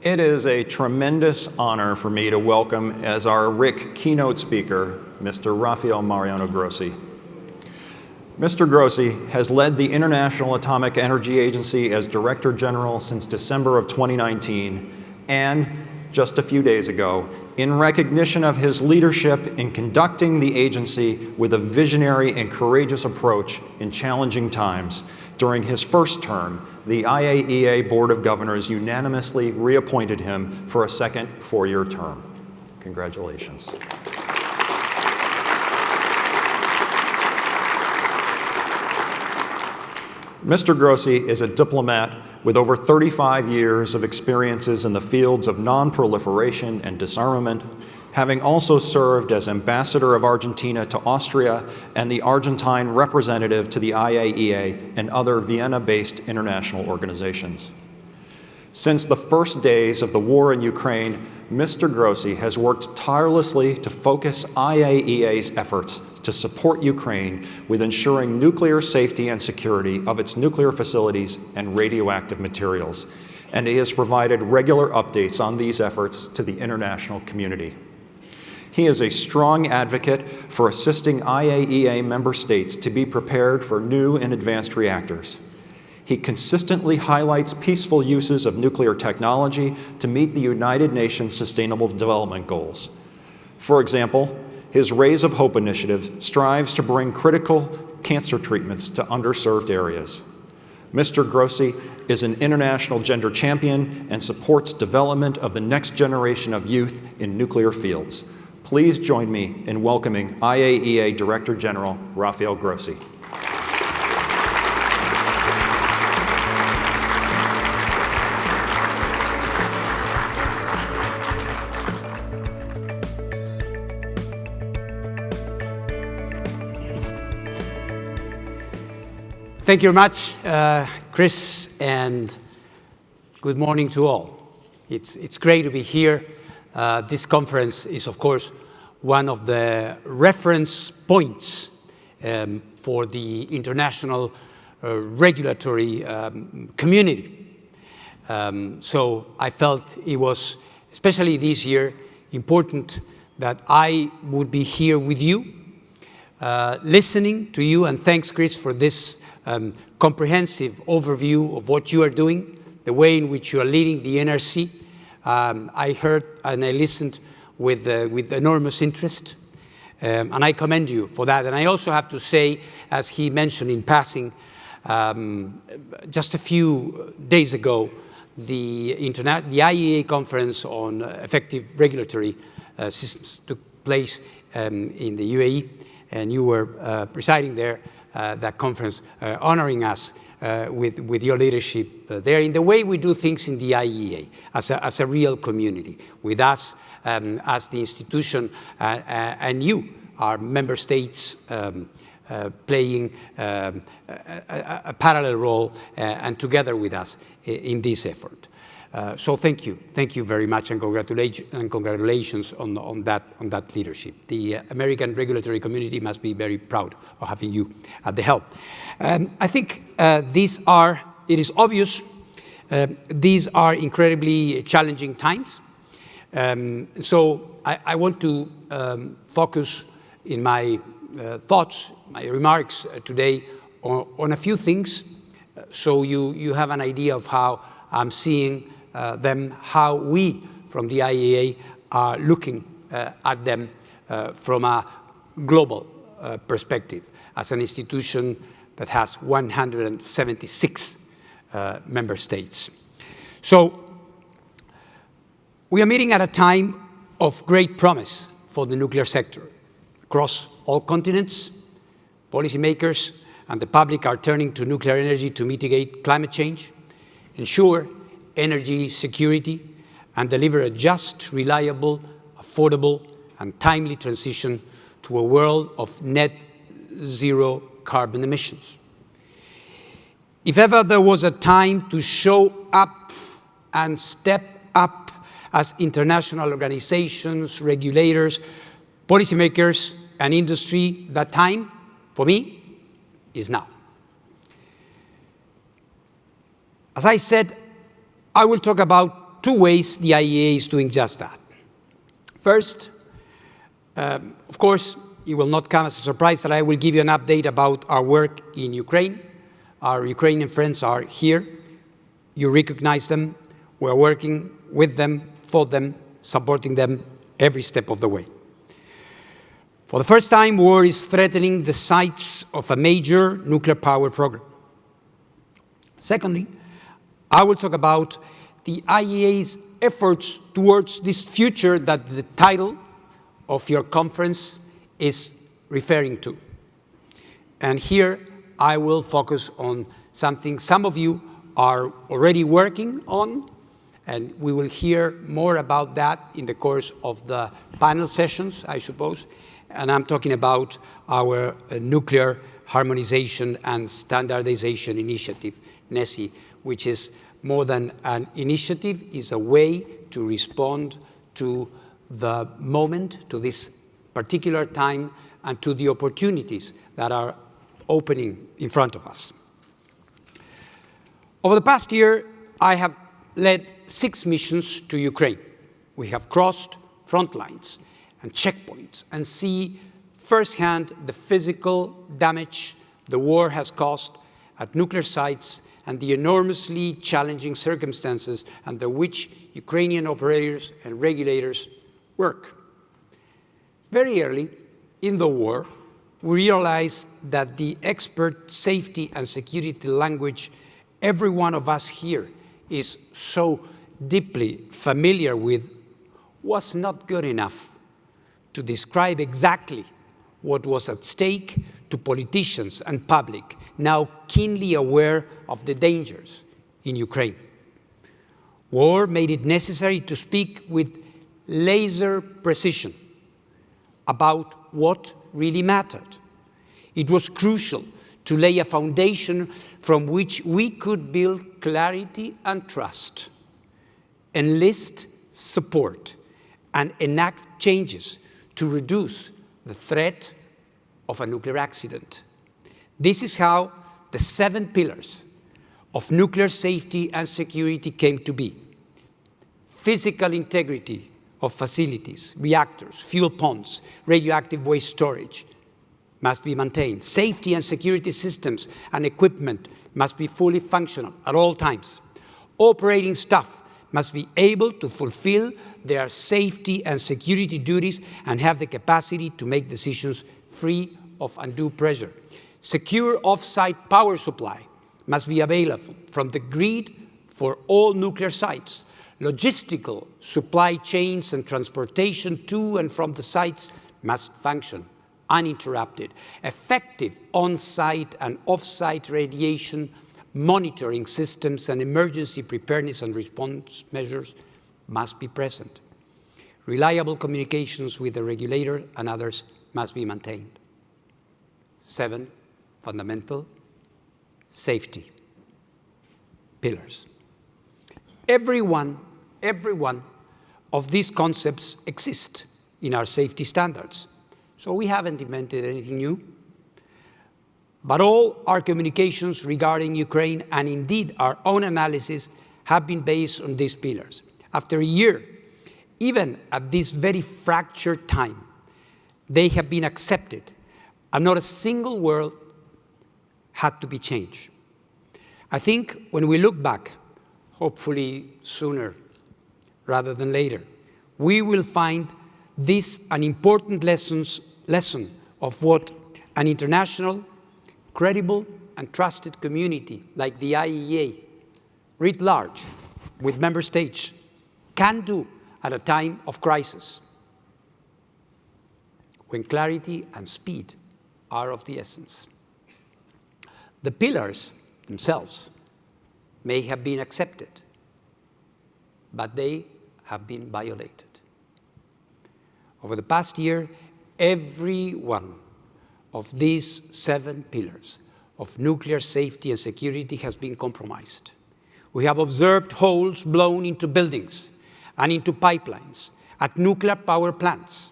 It is a tremendous honor for me to welcome as our RIC keynote speaker, Mr. Rafael Mariano Grossi. Mr. Grossi has led the International Atomic Energy Agency as Director General since December of 2019 and just a few days ago in recognition of his leadership in conducting the agency with a visionary and courageous approach in challenging times. During his first term, the IAEA Board of Governors unanimously reappointed him for a second four-year term. Congratulations. Mr. Grossi is a diplomat with over 35 years of experiences in the fields of non-proliferation and disarmament, having also served as ambassador of Argentina to Austria and the Argentine representative to the IAEA and other Vienna-based international organizations. Since the first days of the war in Ukraine, Mr. Grossi has worked tirelessly to focus IAEA's efforts to support Ukraine with ensuring nuclear safety and security of its nuclear facilities and radioactive materials, and he has provided regular updates on these efforts to the international community. He is a strong advocate for assisting IAEA member states to be prepared for new and advanced reactors. He consistently highlights peaceful uses of nuclear technology to meet the United Nations Sustainable Development Goals. For example, his Rays of Hope initiative strives to bring critical cancer treatments to underserved areas. Mr. Grossi is an international gender champion and supports development of the next generation of youth in nuclear fields. Please join me in welcoming IAEA Director General Rafael Grossi. Thank you very much, uh, Chris, and good morning to all. It's, it's great to be here. Uh, this conference is, of course, one of the reference points um, for the international uh, regulatory um, community. Um, so I felt it was, especially this year, important that I would be here with you, uh, listening to you, and thanks, Chris, for this um, comprehensive overview of what you are doing, the way in which you are leading the NRC. Um, I heard and I listened with, uh, with enormous interest, um, and I commend you for that. And I also have to say, as he mentioned in passing, um, just a few days ago, the, the IAEA conference on effective regulatory uh, systems took place um, in the UAE, and you were uh, presiding there. Uh, that conference, uh, honoring us uh, with, with your leadership there in the way we do things in the IAEA as a, as a real community, with us um, as the institution and you, our member states, um, uh, playing um, a, a, parallel role uh, and together with us in this effort. Uh, so thank you, thank you very much, and, and congratulations on, on, that, on that leadership. The uh, American regulatory community must be very proud of having you at the helm. Um, I think uh, these are, it is obvious, uh, these are incredibly challenging times. Um, so I, I, want to um, focus in my uh, thoughts, my remarks today on, on, a few things, so you, you have an idea of how I'm seeing them how we from the IAEA are looking uh, at them uh, from a global perspective as an institution that has 176 member states. So we are meeting at a time of great promise for the nuclear sector. Across all continents, policymakers and the public are turning to nuclear energy to mitigate climate change, ensure energy security, and deliver a just, reliable, affordable, and timely transition to a world of net zero carbon emissions. If ever there was a time to show up and step up as international organizations, regulators, policymakers, and industry, that time, for me, is now. As I said I will talk about two ways the IAEA is doing just that. First, um, of course, it will not come as a surprise that I will give you an update about our work in Ukraine. Our Ukrainian friends are here. You recognize them. We're working with them, for them, supporting them every step of the way. For the first time, war is threatening the sites of a major nuclear power program. Secondly, I will talk about the IAEA's efforts towards this future that the title of your conference is referring to. And here I will focus on something some of you are already working on, and we will hear more about that in the course of the panel sessions, I suppose. And I'm talking about our uh, nuclear harmonization and standardization initiative, NESI, which is more than an initiative, is a way to respond to the moment, to this particular time, and to the opportunities that are opening in front of us. Over the past year, I have led six missions to Ukraine. We have crossed front lines and checkpoints and see firsthand the physical damage the war has caused at nuclear sites and the enormously challenging circumstances under which Ukrainian operators and regulators work. Very early in the war, we realized that the expert safety and security language every one of us here is so deeply familiar with was not good enough to describe exactly what was at stake to politicians and public, now keenly aware of the dangers in Ukraine. War made it necessary to speak with laser precision about what really mattered. It was crucial to lay a foundation from which we could build clarity and trust, enlist support, and enact changes to reduce the threat of a nuclear accident. This is how the seven pillars of nuclear safety and security came to be. Physical integrity of facilities, reactors, fuel ponds, radioactive waste storage must be maintained. Safety and security systems and equipment must be fully functional at all times. Operating staff must be able to fulfill their safety and security duties and have the capacity to make decisions free of undue pressure. Secure off-site power supply must be available from the grid for all nuclear sites. Logistical supply chains and transportation to and from the sites must function uninterrupted. Effective on-site and off-site radiation monitoring systems and emergency preparedness and response measures must be present. Reliable communications with the regulator and others must be maintained. Seven, fundamental, safety, pillars. Every one, every one of these concepts exist in our safety standards. So we haven't invented anything new. But all our communications regarding Ukraine and indeed our own analysis have been based on these pillars. After a year, even at this very fractured time, they have been accepted and not a single word had to be changed. I think when we look back, hopefully sooner rather than later, we will find this an important lessons, lesson of what an international, credible, and trusted community like the IAEA, writ large, with member states, can do at a time of crisis, when clarity and speed are of the essence. The pillars themselves may have been accepted, but they have been violated. Over the past year, every one of these seven pillars of nuclear safety and security has been compromised. We have observed holes blown into buildings and into pipelines at nuclear power plants,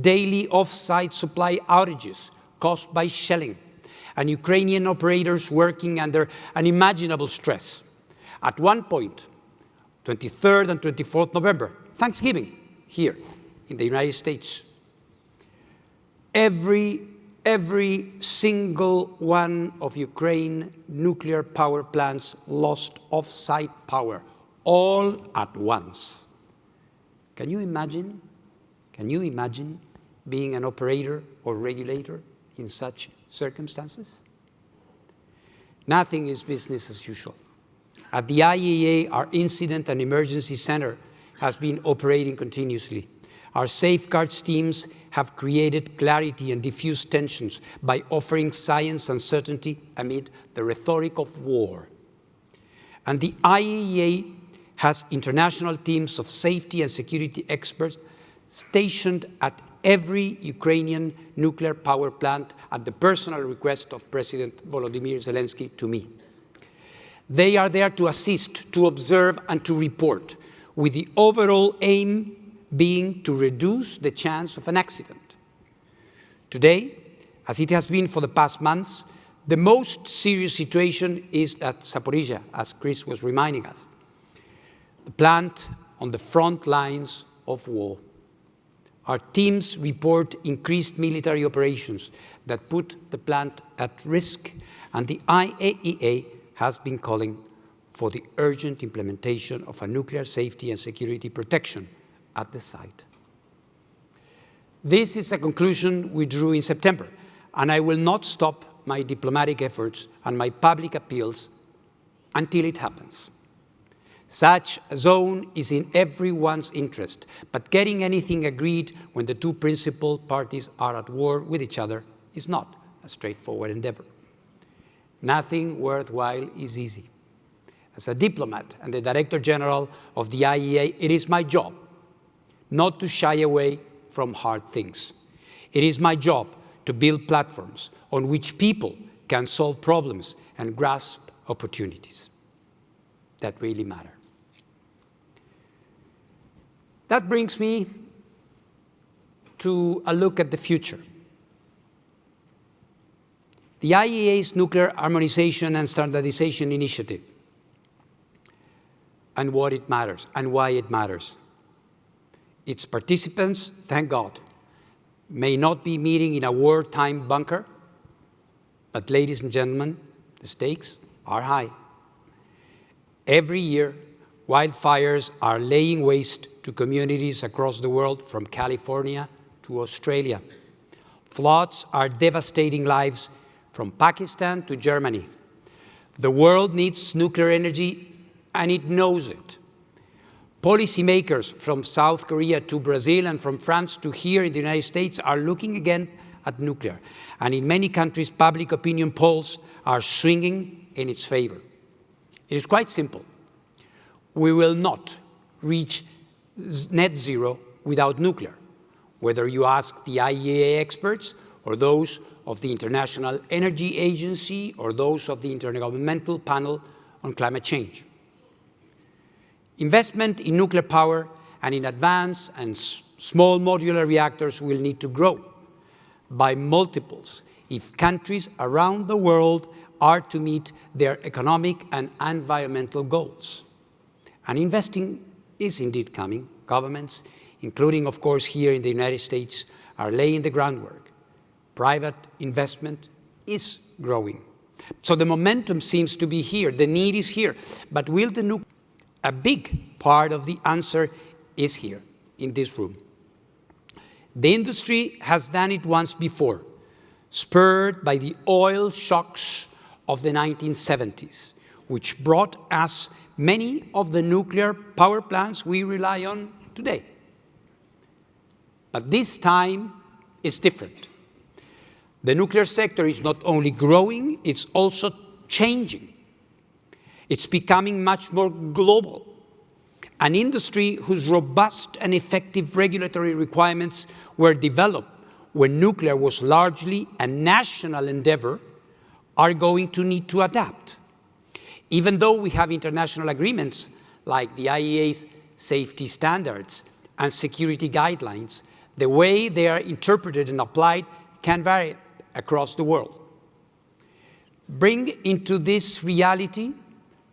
daily off-site supply outages caused by shelling, and Ukrainian operators working under unimaginable stress. At one point, 23rd and 24th November, Thanksgiving, here in the United States. Every, every single one of Ukraine nuclear power plants lost off-site power, all at once. Can you imagine? Can you imagine being an operator or regulator in such circumstances? Nothing is business as usual. At the IAEA, our Incident and Emergency Center has been operating continuously. Our safeguards teams have created clarity and diffused tensions by offering science and certainty amid the rhetoric of war. And the IAEA has international teams of safety and security experts stationed at every Ukrainian nuclear power plant at the personal request of President Volodymyr Zelensky to me. They are there to assist, to observe, and to report, with the overall aim being to reduce the chance of an accident. Today, as it has been for the past months, the most serious situation is at Zaporizhia, as Chris was reminding us, the plant on the front lines of war. Our teams report increased military operations that put the plant at risk, and the IAEA has been calling for the urgent implementation of a nuclear safety and security protection at the site. This is a conclusion we drew in September, and I will not stop my diplomatic efforts and my public appeals until it happens. Such a zone is in everyone's interest, but getting anything agreed when the two principal parties are at war with each other is not a straightforward endeavor. Nothing worthwhile is easy. As a diplomat and the Director General of the IAEA, it is my job not to shy away from hard things. It is my job to build platforms on which people can solve problems and grasp opportunities that really matter. That brings me to a look at the future. The IAEA's Nuclear Harmonization and Standardization Initiative and what it matters and why it matters. Its participants, thank God, may not be meeting in a wartime bunker, but ladies and gentlemen, the stakes are high. Every year, wildfires are laying waste to communities across the world from California to Australia. Floods are devastating lives from Pakistan to Germany. The world needs nuclear energy and it knows it. Policymakers from South Korea to Brazil and from France to here in the United States are looking again at nuclear. And in many countries, public opinion polls are swinging in its favor. It is quite simple we will not reach net zero without nuclear, whether you ask the IAEA experts or those of the International Energy Agency or those of the Intergovernmental Panel on Climate Change. Investment in nuclear power and in advanced and small modular reactors will need to grow by multiples if countries around the world are to meet their economic and environmental goals. And investing is indeed coming. Governments, including, of course, here in the United States, are laying the groundwork. Private investment is growing. So the momentum seems to be here. The need is here. But will the nuke? A big part of the answer is here, in this room. The industry has done it once before, spurred by the oil shocks of the 1970s, which brought us many of the nuclear power plants we rely on today. But this time is different. The nuclear sector is not only growing, it's also changing. It's becoming much more global. An industry whose robust and effective regulatory requirements were developed when nuclear was largely a national endeavor are going to need to adapt. Even though we have international agreements like the IAEA's safety standards and security guidelines, the way they are interpreted and applied can vary across the world. Bring into this reality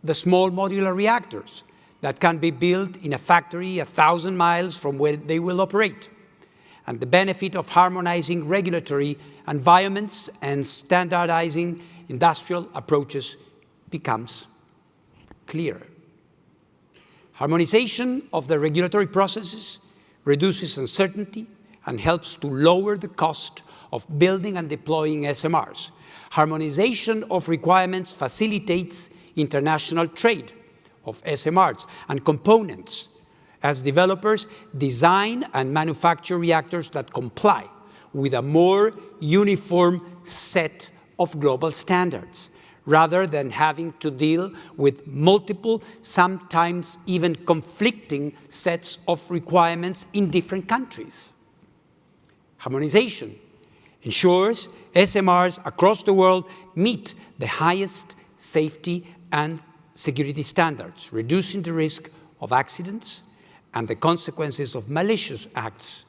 the small modular reactors that can be built in a factory a thousand miles from where they will operate. And the benefit of harmonizing regulatory environments and standardizing industrial approaches becomes clearer. Harmonization of the regulatory processes reduces uncertainty and helps to lower the cost of building and deploying SMRs. Harmonization of requirements facilitates international trade of SMRs and components as developers design and manufacture reactors that comply with a more uniform set of global standards rather than having to deal with multiple, sometimes even conflicting sets of requirements in different countries. Harmonization ensures SMRs across the world meet the highest safety and security standards, reducing the risk of accidents and the consequences of malicious acts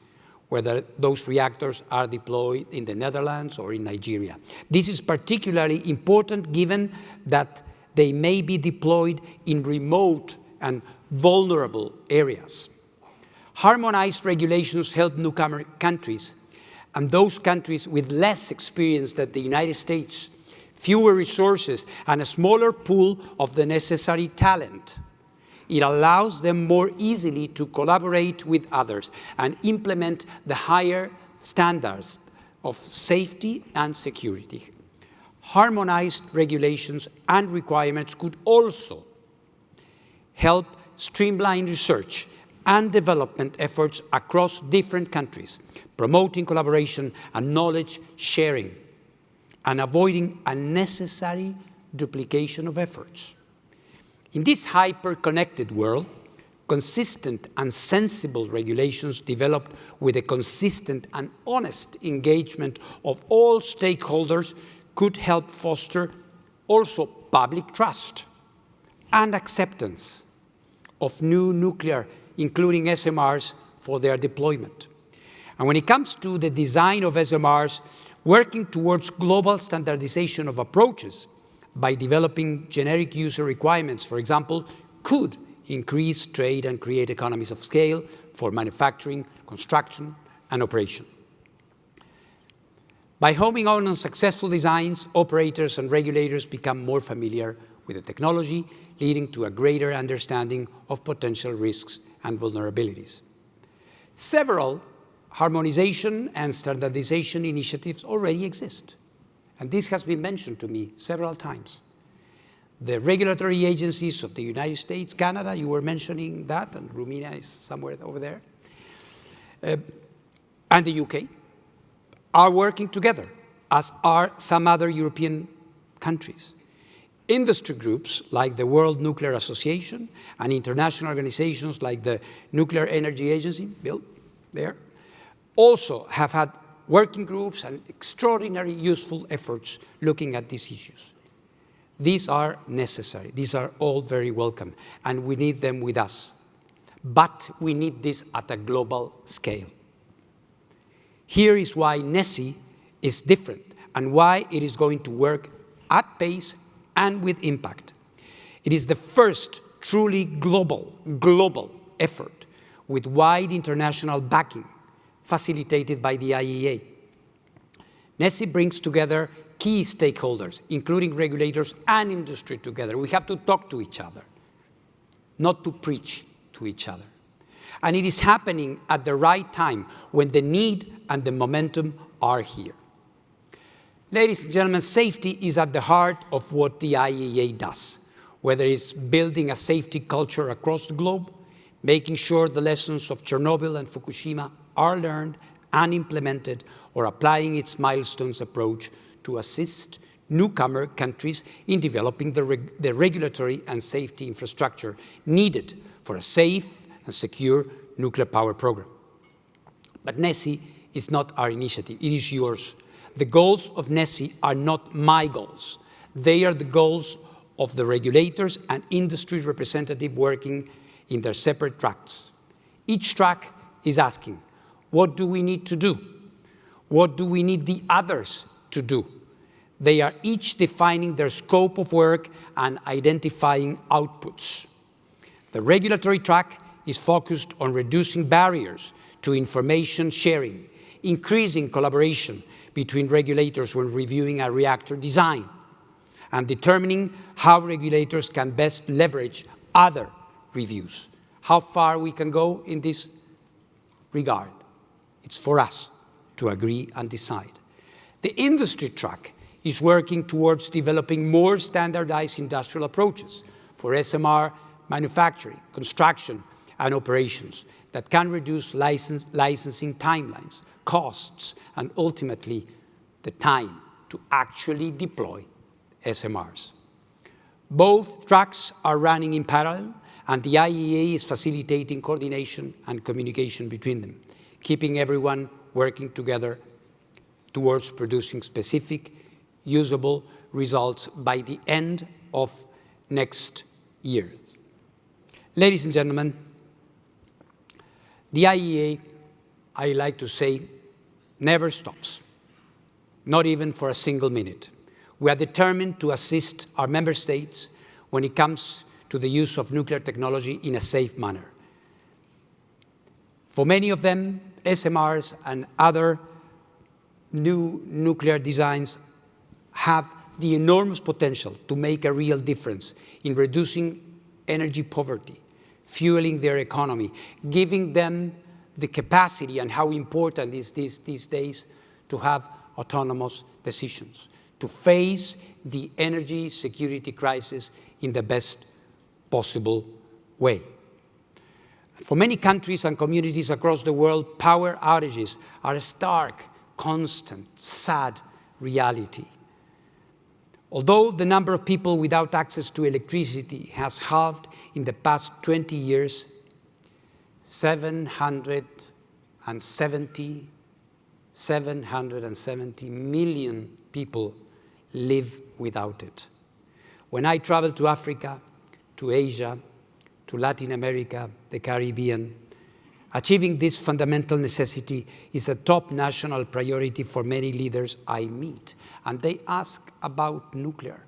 whether those reactors are deployed in the Netherlands or in Nigeria. This is particularly important given that they may be deployed in remote and vulnerable areas. Harmonized regulations help newcomer countries and those countries with less experience than the United States, fewer resources, and a smaller pool of the necessary talent it allows them more easily to collaborate with others and implement the higher standards of safety and security. Harmonized regulations and requirements could also help streamline research and development efforts across different countries, promoting collaboration and knowledge sharing, and avoiding unnecessary duplication of efforts. In this hyper-connected world, consistent and sensible regulations developed with a consistent and honest engagement of all stakeholders could help foster also public trust and acceptance of new nuclear, including SMRs, for their deployment. And when it comes to the design of SMRs, working towards global standardization of approaches by developing generic user requirements, for example, could increase trade and create economies of scale for manufacturing, construction, and operation. By homing on successful designs, operators and regulators become more familiar with the technology, leading to a greater understanding of potential risks and vulnerabilities. Several harmonization and standardization initiatives already exist. And this has been mentioned to me several times. The regulatory agencies of the United States, Canada, you were mentioning that, and Romania is somewhere over there, uh, and the UK, are working together, as are some other European countries. Industry groups like the World Nuclear Association and international organizations like the Nuclear Energy Agency, Bill, there, also have had working groups and extraordinary useful efforts looking at these issues. These are necessary. These are all very welcome, and we need them with us. But we need this at a global scale. Here is why NECI is different and why it is going to work at pace and with impact. It is the first truly global, global effort with wide international backing facilitated by the IAEA. NECI brings together key stakeholders, including regulators and industry together. We have to talk to each other, not to preach to each other. And it is happening at the right time when the need and the momentum are here. Ladies and gentlemen, safety is at the heart of what the IAEA does, whether it's building a safety culture across the globe, making sure the lessons of Chernobyl and Fukushima are learned and implemented or applying its milestones approach to assist newcomer countries in developing the, reg the regulatory and safety infrastructure needed for a safe and secure nuclear power program. But NECI is not our initiative, it is yours. The goals of NECI are not my goals. They are the goals of the regulators and industry representatives working in their separate tracks. Each track is asking, what do we need to do? What do we need the others to do? They are each defining their scope of work and identifying outputs. The regulatory track is focused on reducing barriers to information sharing, increasing collaboration between regulators when reviewing a reactor design, and determining how regulators can best leverage other reviews. How far we can go in this regard, it's for us to agree and decide. The industry track is working towards developing more standardized industrial approaches for SMR manufacturing, construction, and operations that can reduce license, licensing timelines, costs, and ultimately the time to actually deploy SMRs. Both tracks are running in parallel, and the IAEA is facilitating coordination and communication between them, keeping everyone working together towards producing specific, usable results by the end of next year. Ladies and gentlemen, the IAEA, I like to say, never stops, not even for a single minute. We are determined to assist our member states when it comes to the use of nuclear technology in a safe manner. For many of them, SMRs and other new nuclear designs have the enormous potential to make a real difference in reducing energy poverty, fueling their economy, giving them the capacity and how important is this these days to have autonomous decisions, to face the energy security crisis in the best possible way. For many countries and communities across the world, power outages are a stark, constant, sad reality. Although the number of people without access to electricity has halved in the past 20 years, 770, 770 million people live without it. When I travel to Africa, to Asia, to Latin America, the Caribbean, achieving this fundamental necessity is a top national priority for many leaders I meet. And they ask about nuclear.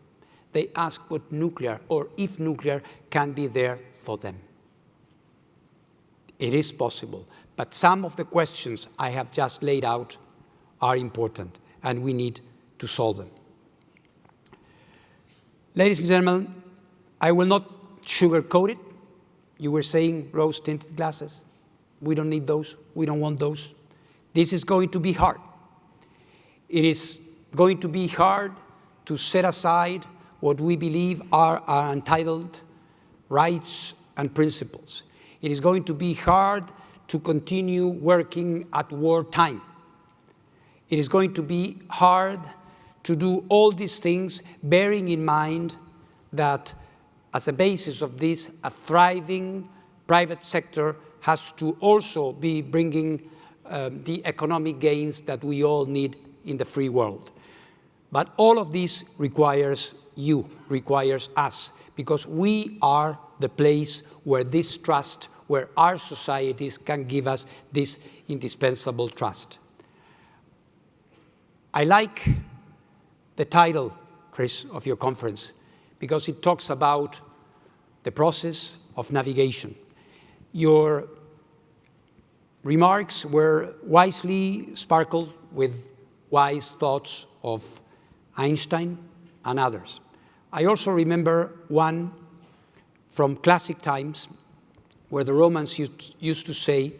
They ask what nuclear, or if nuclear, can be there for them. It is possible, but some of the questions I have just laid out are important, and we need to solve them. Ladies and gentlemen, I will not sugarcoat it. You were saying rose-tinted glasses. We don't need those. We don't want those. This is going to be hard. It is going to be hard to set aside what we believe are our entitled rights and principles. It is going to be hard to continue working at wartime. It is going to be hard to do all these things, bearing in mind that as a basis of this, a thriving private sector has to also be bringing um, the economic gains that we all need in the free world. But all of this requires you, requires us, because we are the place where this trust, where our societies can give us this indispensable trust. I like the title, Chris, of your conference, because it talks about the process of navigation. Your remarks were wisely sparkled with wise thoughts of Einstein and others. I also remember one from classic times where the Romans used to say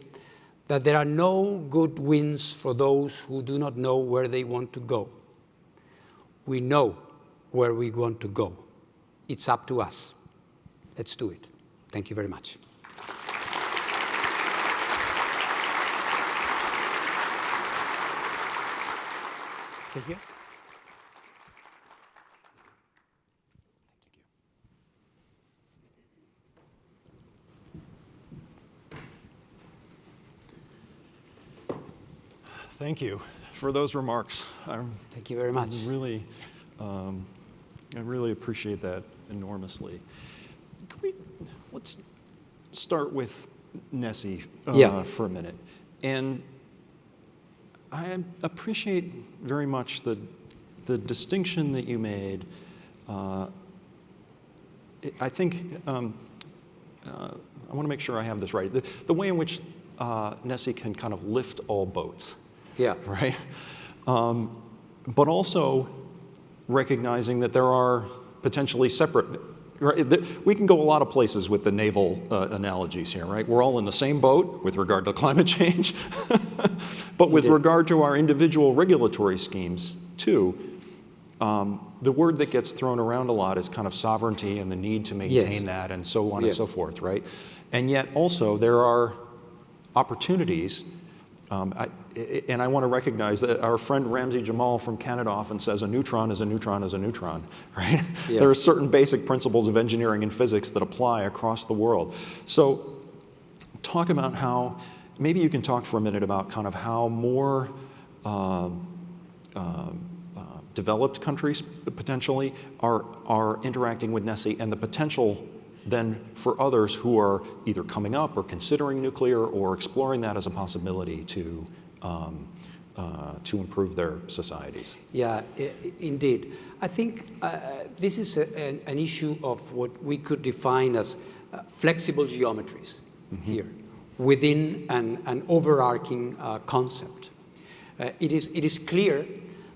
that there are no good winds for those who do not know where they want to go we know where we want to go. It's up to us. Let's do it. Thank you very much. Stay here. Thank you for those remarks. I'm Thank you very much. Really, um, I really appreciate that enormously. Can We, let's start with Nessie uh, yeah. for a minute. And I appreciate very much the, the distinction that you made. Uh, I think um, uh, I want to make sure I have this right. The, the way in which uh, NESI can kind of lift all boats, Yeah. right? Um, but also recognizing that there are potentially separate. Right, we can go a lot of places with the naval uh, analogies here, right? We're all in the same boat with regard to climate change, but with regard to our individual regulatory schemes too. Um, the word that gets thrown around a lot is kind of sovereignty and the need to maintain Yes. that and so on and so forth, right? And yet also there are opportunities, um, I, and I want to recognize that our friend Ramzi Jammal from Canada often says a neutron is a neutron is a neutron, right? Yeah. There are certain basic principles of engineering and physics that apply across the world. So talk about how, maybe you can talk for a minute about kind of how more um, um, uh, developed countries potentially are, are interacting with NESI and the potential then for others who are either coming up or considering nuclear or exploring that as a possibility to, um, uh, to improve their societies. Yeah, indeed. I think uh, this is a, an, an issue of what we could define as uh, flexible geometries here within an, an overarching uh, concept. Uh, it, is, it is clear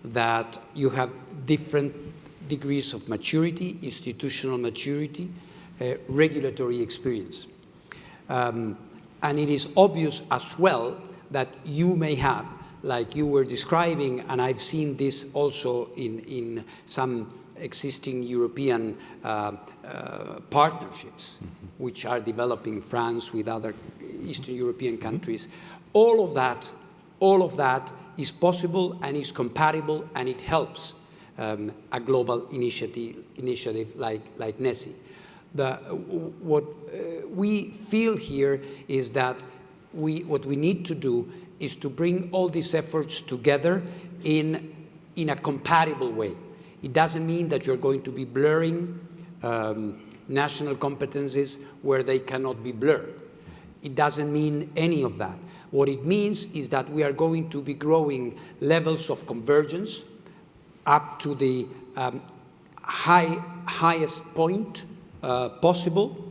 that you have different degrees of maturity, institutional maturity, regulatory experience. Um, and it is obvious as well that you may have, like you were describing, and I've seen this also in, in some existing European uh, uh, partnerships, which are developing France with other Eastern European countries. All of that, all of that is possible and is compatible and it helps um, a global initiative, initiative like, like NESI. The, what uh, we feel here is that we, what we need to do is to bring all these efforts together in, in a compatible way. It doesn't mean that you're going to be blurring um, national competencies where they cannot be blurred. It doesn't mean any of that. What it means is that we are going to be growing levels of convergence up to the um, high, highest point uh, possible,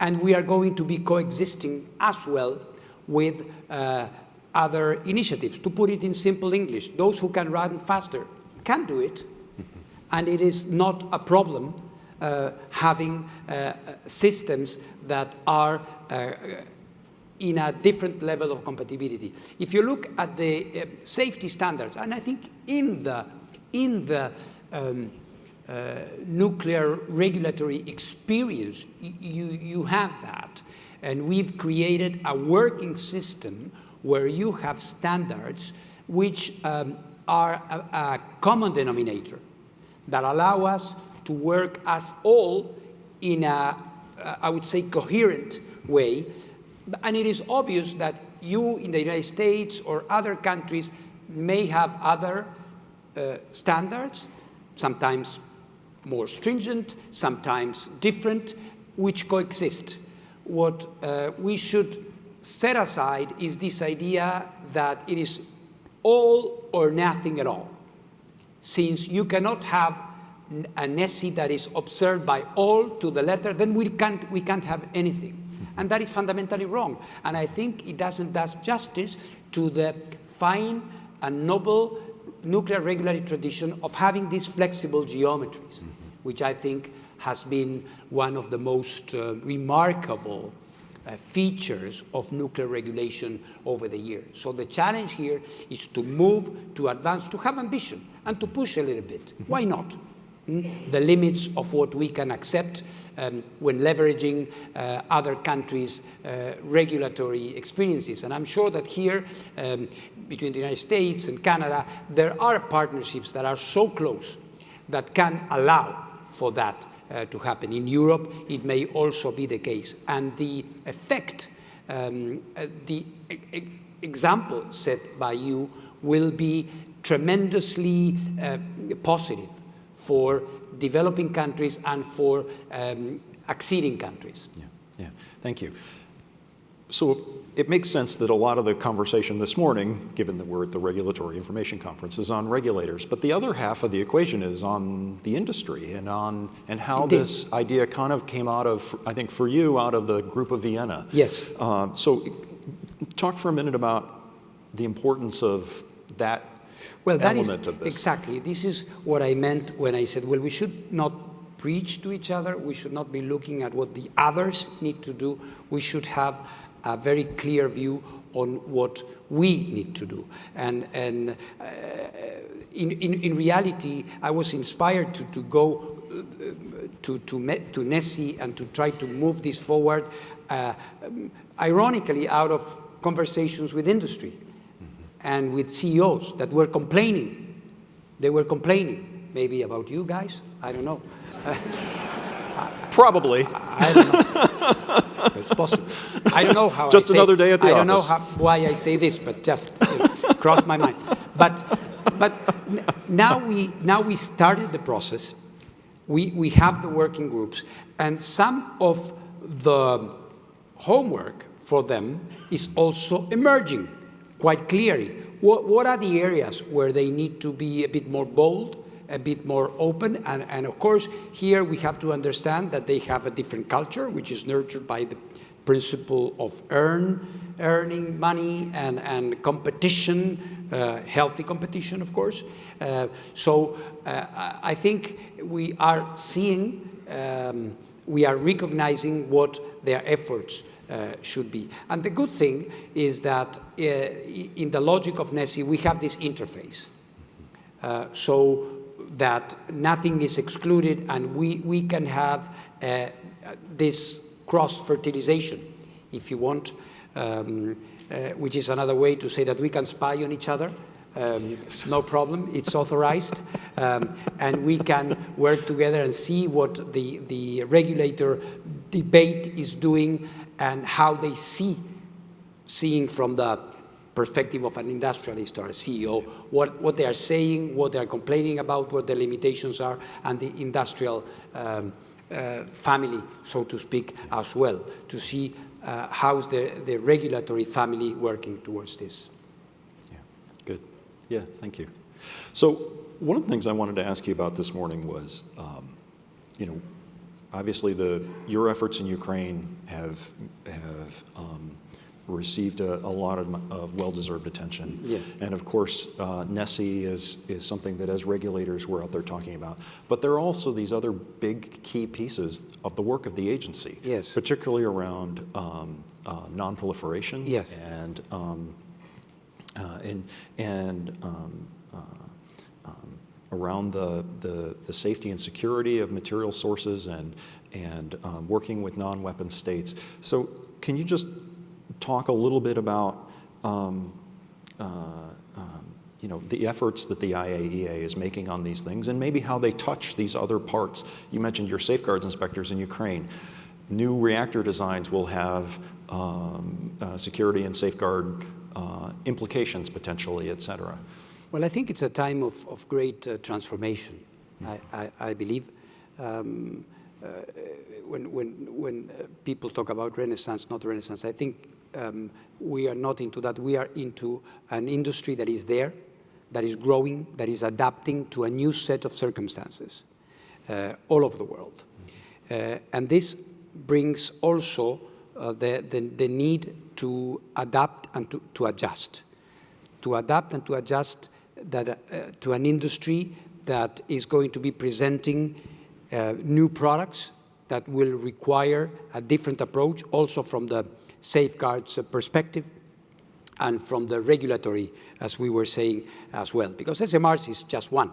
and we are going to be coexisting as well with uh, other initiatives. To put it in simple English, those who can run faster can do it, and it is not a problem uh, having uh, systems that are uh, in a different level of compatibility. If you look at the uh, safety standards, and I think in the, in the um, uh, nuclear regulatory experience, you, you have that. And we've created a working system where you have standards which um, are a, a common denominator that allow us to work as all in a, uh, would say, coherent way. And it is obvious that you in the United States or other countries may have other uh, standards, sometimes more stringent, sometimes different, which coexist. What uh, we should set aside is this idea that it is all or nothing at all since you cannot have an NESI that is observed by all to the letter, then we can't, we can't have anything. And that is fundamentally wrong. And I think it doesn't do justice to the fine and noble nuclear regulatory tradition of having these flexible geometries, which I think has been one of the most uh, remarkable uh, features of nuclear regulation over the years. So the challenge here is to move, to advance, to have ambition, and to push a little bit. Why not? Mm? The limits of what we can accept um, when leveraging uh, other countries' uh, regulatory experiences. And I'm sure that here, um, between the United States and Canada, there are partnerships that are so close that can allow for that uh, to happen. In Europe, it may also be the case. And the effect, um, uh, the e- example set by you will be tremendously uh, positive for developing countries and for um, acceding countries. Yeah, yeah, thank you. So it makes sense that a lot of the conversation this morning, given that we're at the Regulatory Information Conference, is on regulators. But the other half of the equation is on the industry and on and how Indeed. this idea kind of came out of, I think, for you, out of the group of Vienna. Yes. Uh, so, talk for a minute about the importance of that Well, that is element of this. exactly. This is what I meant when I said, well, we should not preach to each other. We should not be looking at what the others need to do. We should have a very clear view on what we need to do. And, and uh, in, in, in reality, I was inspired to, to go to, to, Me- to NESI and to try to move this forward, uh, ironically, out of conversations with industry and with CEOs that were complaining. They were complaining, maybe about you guys, I don't know. Probably. I don't it's possible. I don't know how. Just I say, another day at the I don't know how, why I say this, but just crossed my mind. But, but now we now we started the process. We we have the working groups, and some of the homework for them is also emerging quite clearly. What, what are the areas where they need to be a bit more bold, a bit more open? And, and of course, here we have to understand that they have a different culture, which is nurtured by the principle of earn, earning money and, and competition, uh, healthy competition, of course. Uh, so uh, I think we are seeing, um, we are recognizing what their efforts uh, should be. And the good thing is that uh, in the logic of NESI, we have this interface. Uh, so that nothing is excluded and we, we can have uh, this cross-fertilization, if you want, um, uh, which is another way to say that we can spy on each other. Um, no problem, it's authorized. Um, and we can work together and see what the, the regulator debate is doing and how they see seeing from the perspective of an industrialist or a CEO, what, what they are saying, what they are complaining about, what the limitations are, and the industrial um, uh, family, so to speak, as well, to see uh, how's the, the regulatory family working towards this. Yeah, good. Yeah, thank you. So one of the things I wanted to ask you about this morning was, um, you know, obviously the your efforts in Ukraine have have um, received a, a lot of, of well-deserved attention. Yeah. And of course, uh, NESI is is something that as regulators we're out there talking about. But there are also these other big key pieces of the work of the agency. Yes. Particularly around um, uh, non-proliferation. Yes. And um, uh, and and um, uh, um, around the, the the safety and security of material sources and and um, working with non-weapon states. So can you just talk a little bit about um, uh, um, you know the efforts that the IAEA is making on these things and maybe how they touch these other parts? You mentioned your safeguards inspectors in Ukraine. New reactor designs will have um, uh, security and safeguard uh, implications potentially, et cetera. Well, I think it's a time of, of great uh, transformation, I, I, I believe. Um, uh, when when, when uh, people talk about renaissance, not renaissance, I think um, we are not into that. We are into an industry that is there, that is growing, that is adapting to a new set of circumstances uh, all over the world. Uh, and this brings also uh, the, the, the need to adapt and to, to adjust to adapt and to adjust that, uh, to an industry that is going to be presenting uh, new products that will require a different approach, also from the safeguards uh, perspective and from the regulatory, as we were saying as well, because SMRs is just one.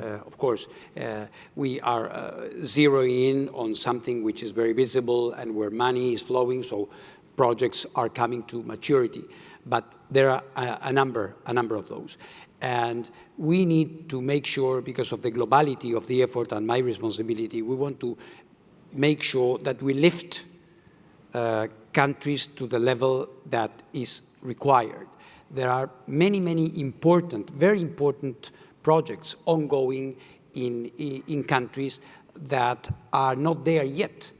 Uh, of course, uh, we are uh, zeroing in on something which is very visible and where money is flowing, so projects are coming to maturity. But there are a, a number, a number of those. And we need to make sure, because of the globality of the effort and my responsibility, we want to make sure that we lift uh, countries to the level that is required. There are many, many important, very important projects ongoing in, in countries that are not there yet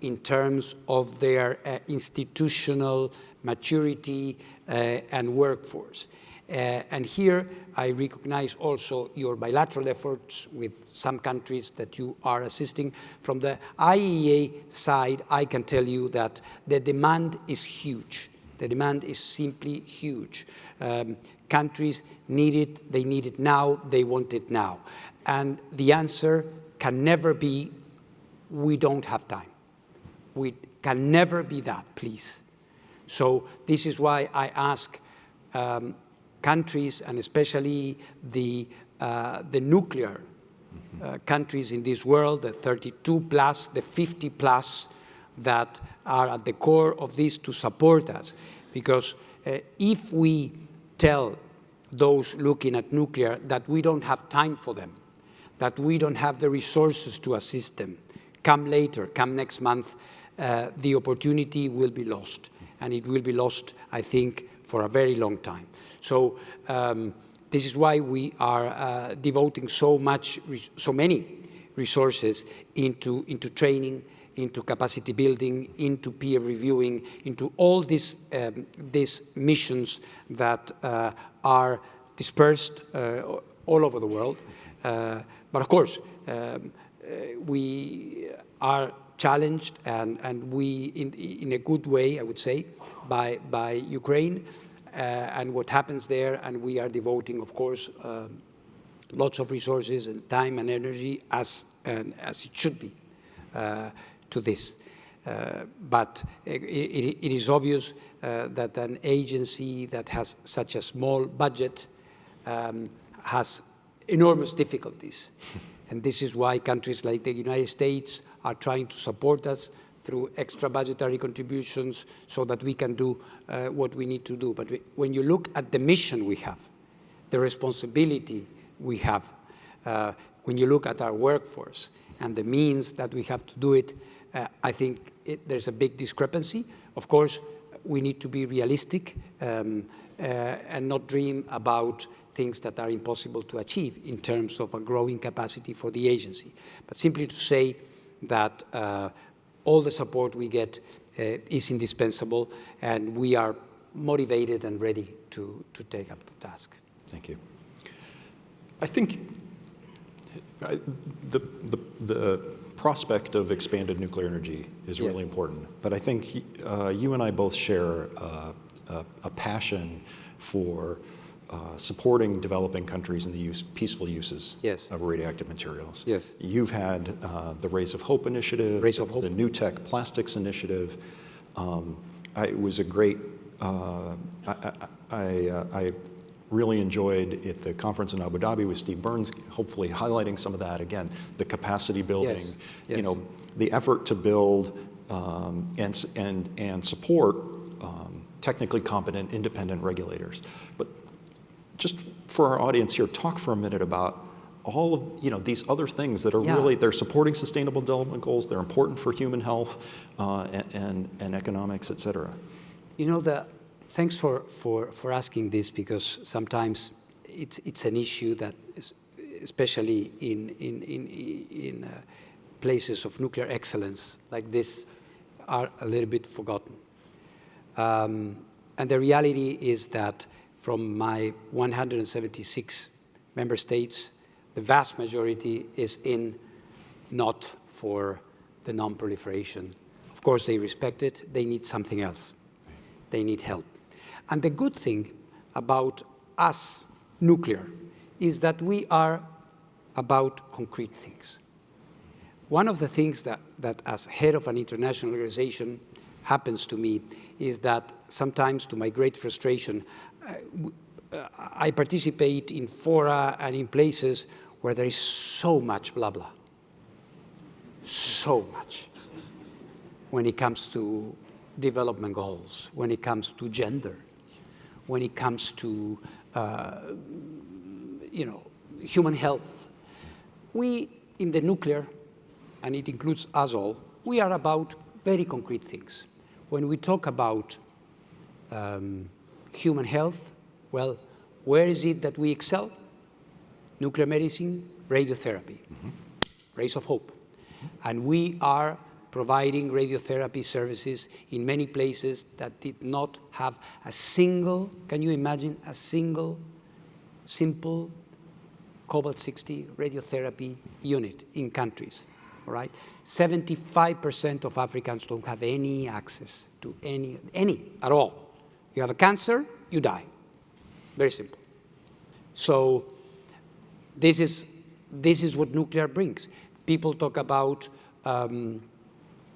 in terms of their uh, institutional maturity, uh, and workforce. Uh, and here I recognize also your bilateral efforts with some countries that you are assisting. From the IAEA side, I can tell you that the demand is huge. The demand is simply huge. Um, countries need it, they need it now, they want it now. And the answer can never be, we don't have time. We can never be that, please. So this is why I ask um, countries, and especially the, uh, the nuclear uh, countries in this world, the 32 plus, the 50 plus, that are at the core of this to support us. Because uh, if we tell those looking at nuclear that we don't have time for them, that we don't have the resources to assist them, come later, come next month, uh, the opportunity will be lost. And it will be lost, I think, for a very long time. So um, this is why we are uh, devoting so much, so many resources into, into training, into capacity building, into peer reviewing, into all these, um, these missions that uh, are dispersed uh, all over the world. Uh, but of course, um, uh, we are challenged and, and we, in, in a good way, I would say, by, by Ukraine uh, and what happens there. And we are devoting, of course, uh, lots of resources and time and energy as, and as it should be uh, to this. Uh, but it, it, is obvious uh, that an agency that has such a small budget um, has enormous difficulties. and this is why countries like the United States are trying to support us through extra budgetary contributions so that we can do uh, what we need to do. But we, when you look at the mission we have, the responsibility we have, uh, when you look at our workforce and the means that we have to do it, uh, I think it, there's a big discrepancy. Of course, we need to be realistic um, uh, and not dream about things that are impossible to achieve in terms of a growing capacity for the agency. But simply to say that uh, all the support we get uh, is indispensable and we are motivated and ready to, to take up the task. Thank you. I think I, the, the, the prospect of expanded nuclear energy is yeah. really important. But I think uh, you and I both share uh, a, a, passion for uh, supporting developing countries in the use, peaceful uses yes. of radioactive materials. Yes. You've had uh, the Rays of Hope initiative, Rays of Hope. the NUTEC Plastics initiative. Um, I, it was a great, uh, I, I, uh, I, really enjoyed at the conference in Abu Dhabi with Steve Burns, hopefully highlighting some of that again, the capacity building, yes. Yes. you know, the effort to build um, and, and, and support um, technically competent independent regulators. But just for our audience here, talk for a minute about all of you know these other things that are yeah. really they're supporting sustainable development goals. They're important for human health uh, and, and, and economics, et cetera. You know the thanks for for for asking this because sometimes it's it's an issue that is, especially in in in in uh, places of nuclear excellence like this are a little bit forgotten. Um, and the reality is that from my 176 member states, the vast majority is in not for the non-proliferation. Of course, they respect it. They need something else. They need help. And the good thing about us, nuclear, is that we are about concrete things. One of the things that, that as head of an international organization happens to me is that sometimes, to my great frustration, I participate in fora and in places where there is so much blah blah. So much. When it comes to development goals, when it comes to gender, when it comes to uh, you know, human health. We, in the nuclear, and it includes us all, we are about very concrete things. When we talk about um, human health, well, where is it that we excel? Nuclear medicine, radiotherapy, mm -hmm. rays of hope. And we are providing radiotherapy services in many places that did not have a single, can you imagine, a single simple cobalt-60 radiotherapy unit in countries, all right? 75% of Africans don't have any access to any, any at all. You have a cancer, you die. Very simple. So this is, this is what nuclear brings. People talk about um,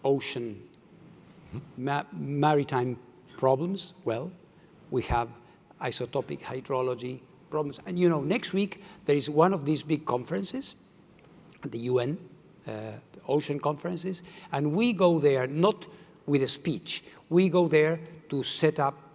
ocean, ma maritime problems. Well, we have isotopic hydrology problems. And you know, next week there is one of these big conferences, the UN, uh, ocean conferences, and we go there not with a speech. We go there to set up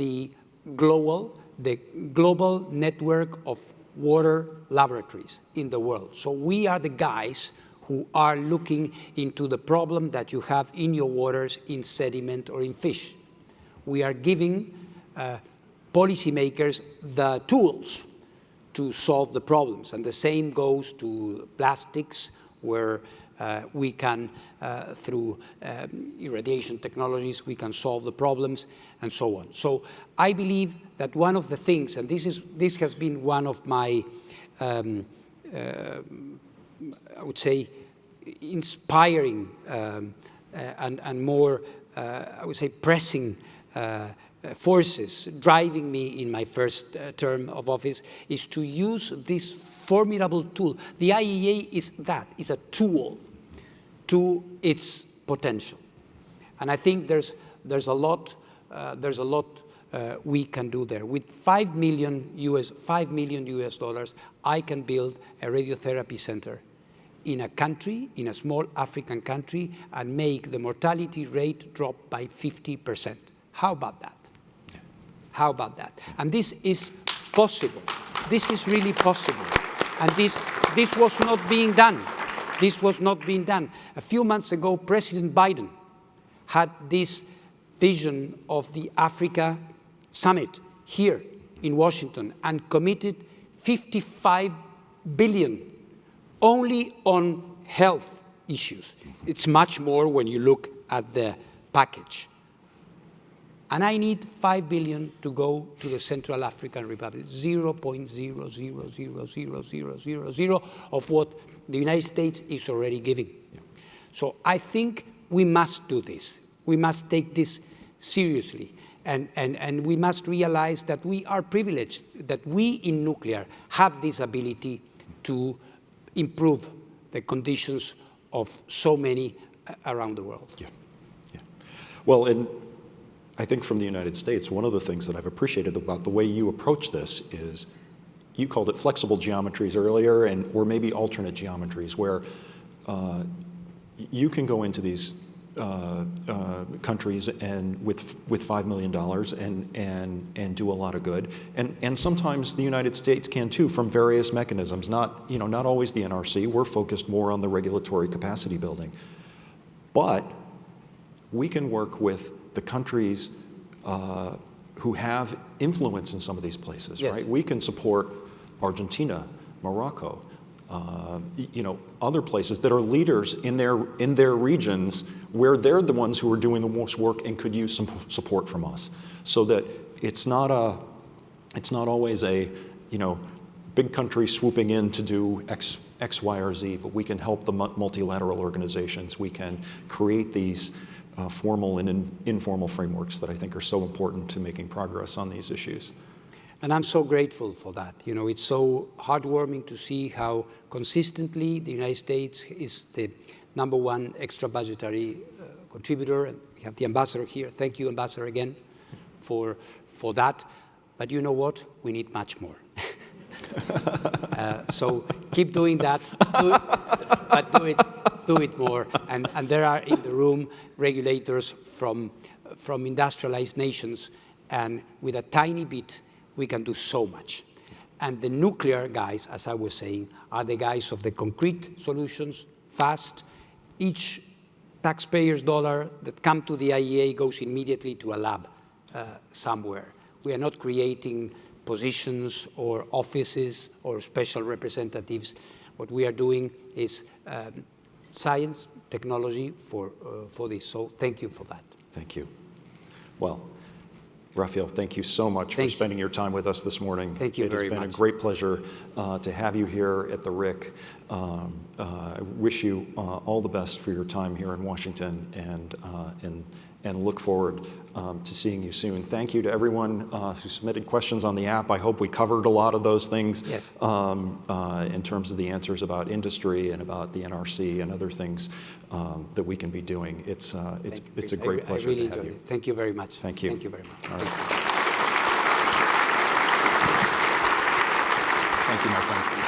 the global, the global network of water laboratories in the world. So we are the guys who are looking into the problem that you have in your waters in sediment or in fish. We are giving uh, policymakers the tools to solve the problems. And the same goes to plastics, where we can, uh, through um, irradiation technologies, we can solve the problems and so on. So I believe that one of the things, and this, is, this has been one of my, um, uh, I would say, inspiring um, uh, and, and more, uh, I would say, pressing uh, forces driving me in my first term of office is to use this formidable tool. The IAEA is that, is a tool to its potential. And I think there's, there's a lot, uh, there's a lot uh, we can do there. With 5 million US, 5 million US dollars, I can build a radiotherapy center in a country, in a small African country, and make the mortality rate drop by 50%. How about that? How about that? And this is possible. This is really possible. And this, this was not being done. This was not being done. A few months ago, President Biden had this vision of the Africa summit here in Washington and committed 55 billion only on health issues. It's much more when you look at the package. And I need 5 billion to go to the Central African Republic, 0.0000000 of what the United States is already giving. Yeah. So I think we must do this. We must take this seriously. And, and, and we must realize that we are privileged, that we in nuclear have this ability to improve the conditions of so many uh, around the world. Yeah. yeah. Well, and I think from the United States, one of the things that I've appreciated about the way you approach this is you called it flexible geometries earlier, and or maybe alternate geometries, where uh, you can go into these uh, uh, countries and with with five million dollars and and and do a lot of good, and and sometimes the United States can too from various mechanisms. Not you know not always the NRC. We're focused more on the regulatory capacity building, but we can work with the countries uh, who have influence in some of these places, yes. right? We can support Argentina, Morocco, uh, you know, other places that are leaders in their, in their regions where they're the ones who are doing the most work and could use some support from us. So that it's not a, it's not always a, you know, big country swooping in to do X, X, Y, or Z, but we can help the multilateral organizations. We can create these uh, formal and in, informal frameworks that I think are so important to making progress on these issues. And I'm so grateful for that. You know, it's so heartwarming to see how consistently the United States is the number one extra budgetary uh, contributor. And we have the ambassador here. Thank you, ambassador, again for, for that. But you know what? We need much more. uh, so keep doing that, do but do it do it more. And, and there are in the room regulators from, from industrialized nations, and with a tiny bit, we can do so much. And the nuclear guys, as I was saying, are the guys of the concrete solutions, fast. Each taxpayer's dollar that come to the IAEA goes immediately to a lab uh, somewhere. We are not creating positions or offices or special representatives. What we are doing is um, science, technology for, uh, for this. So thank you for that. Thank you. Well, Rafael, thank you so much Thank for you. spending your time with us this morning. Thank you very much. It has been much. a great pleasure uh, to have you here at the RIC. Um, uh, I wish you uh, all the best for your time here in Washington and, uh, and, and look forward um, to seeing you soon. Thank you to everyone uh, who submitted questions on the app. I hope we covered a lot of those things Yes. um, uh, in terms of the answers about industry and about the NRC and other things um, that we can be doing. It's, uh, it's, it's a. I great pleasure I really to have you. it. Thank you very much. Thank you. Thank you very much. All right. Thank you. Thank you, my